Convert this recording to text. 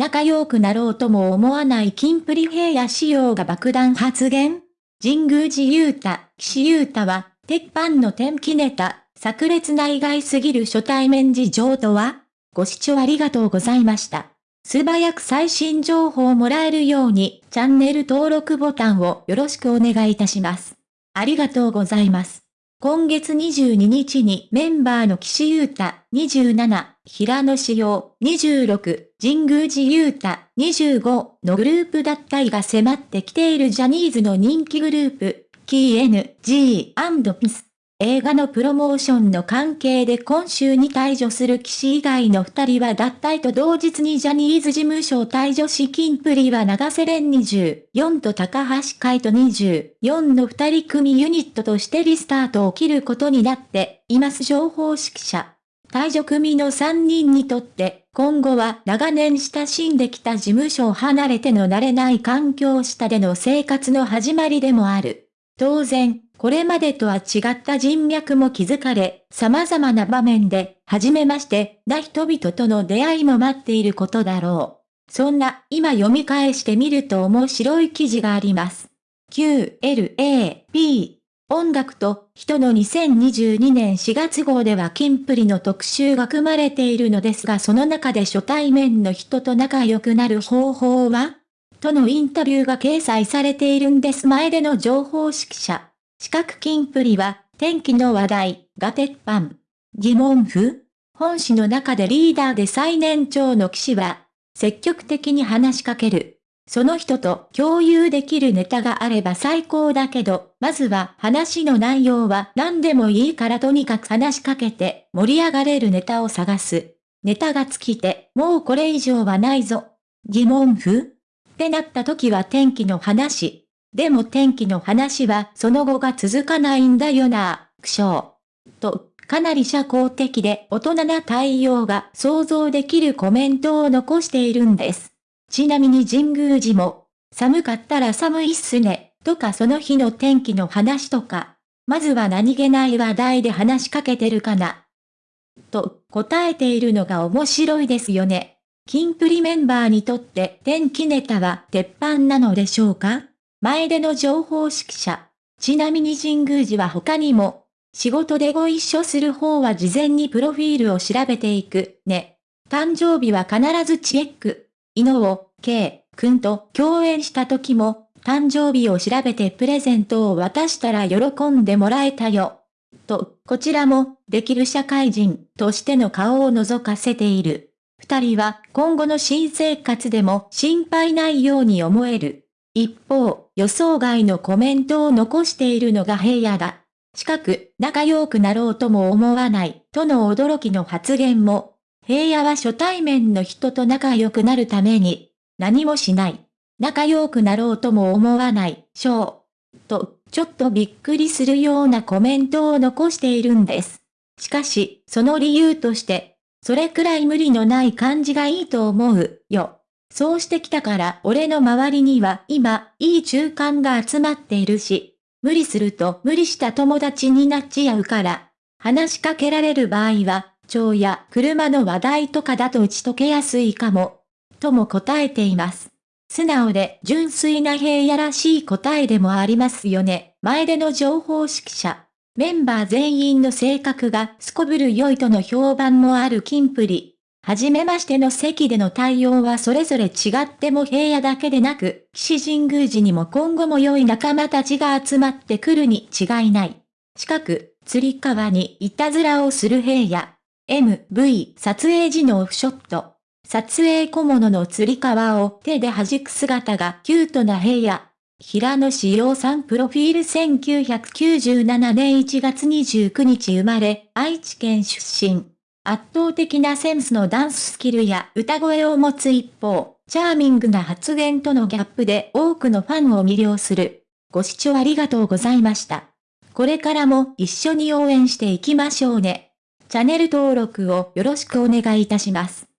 仲良くなろうとも思わないキンプリ平野仕様が爆弾発言神宮寺勇太、岸優太は、鉄板の天気ネタ、炸裂な意外すぎる初対面事情とは？ご視聴ありがとうございました。素早く最新情報をもらえるように、チャンネル登録ボタンをよろしくお願いいたします。ありがとうございます。今月22日にメンバーの岸優太27、平野志陽26、神宮寺優太25のグループ脱退が迫ってきているジャニーズの人気グループ、KNG&PIS。映画のプロモーションの関係で今週に退場する騎士以外の二人は脱退と同日にジャニーズ事務所を退場し金プリは長瀬廉24と高橋海人24の二人組ユニットとしてリスタートを切ることになっています情報指揮者。退場組の3人にとって、今後は長年親しんできた事務所を離れての慣れない環境下での生活の始まりでもある。当然、これまでとは違った人脈も築かれ、様々な場面で、初めまして、な人々との出会いも待っていることだろう。そんな、今読み返してみると面白い記事があります。QLAP 音楽と人の2022年4月号ではキンプリの特集が組まれているのですがその中で初対面の人と仲良くなる方法は？とのインタビューが掲載されているんです前での情報指揮者。四角金プリは、天気の話題、が鉄板。疑問符？本誌の中でリーダーで最年長の騎士は、積極的に話しかける。その人と共有できるネタがあれば最高だけど、まずは話の内容は何でもいいからとにかく話しかけて盛り上がれるネタを探す。ネタが尽きて、もうこれ以上はないぞ。疑問符？ってなった時は天気の話。でも天気の話はその後が続かないんだよな、苦笑。と、かなり社交的で大人な対応が想像できるコメントを残しているんです。ちなみに神宮寺も、寒かったら寒いっすね、とかその日の天気の話とか、まずは何気ない話題で話しかけてるかな。と答えているのが面白いですよね。キンプリメンバーにとって天気ネタは鉄板なのでしょうか？前での情報指揮者。ちなみに神宮寺は他にも、仕事でご一緒する方は事前にプロフィールを調べていく、ね。誕生日は必ずチェック。井上、K、くんと共演した時も、誕生日を調べてプレゼントを渡したら喜んでもらえたよ。と、こちらも、できる社会人としての顔を覗かせている。二人は今後の新生活でも心配ないように思える。一方、予想外のコメントを残しているのが平野だ。近く、仲良くなろうとも思わない、との驚きの発言も、平野は初対面の人と仲良くなるために、何もしない。仲良くなろうとも思わない、しょう。と、ちょっとびっくりするようなコメントを残しているんです。しかし、その理由として、それくらい無理のない感じがいいと思う、よ。そうしてきたから俺の周りには今、いい中間が集まっているし、無理すると無理した友達になっちゃうから、話しかけられる場合は、蝶や車の話題とかだと打ち解けやすいかも、とも答えています。素直で純粋な平野らしい答えでもありますよね。前での情報指揮者。メンバー全員の性格がすこぶる良いとの評判もあるキンプリ。はじめましての席での対応はそれぞれ違っても平野だけでなく、騎士神宮寺にも今後も良い仲間たちが集まってくるに違いない。近く、釣り革にいたずらをする平野。MV 撮影時のオフショット。撮影小物の釣り革を手で弾く姿がキュートな平野。平野志陽さんプロフィール1997年1月29日生まれ、愛知県出身。圧倒的なセンスのダンススキルや歌声を持つ一方、チャーミングな発言とのギャップで多くのファンを魅了する。ご視聴ありがとうございました。これからも一緒に応援していきましょうね。チャンネル登録をよろしくお願いいたします。